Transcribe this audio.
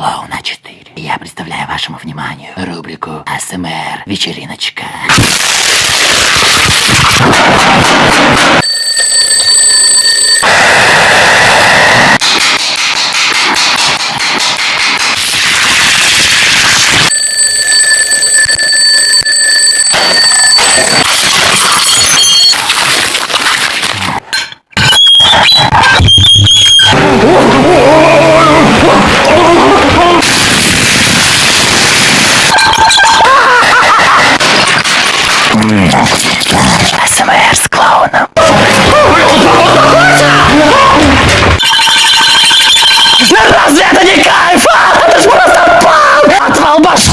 Клоуна 4. Я представляю вашему вниманию рубрику АСМР Вечериночка. СМР эм с клоуном. Ну разве это не кайф? А? Это ж просто пам! Отвал башки!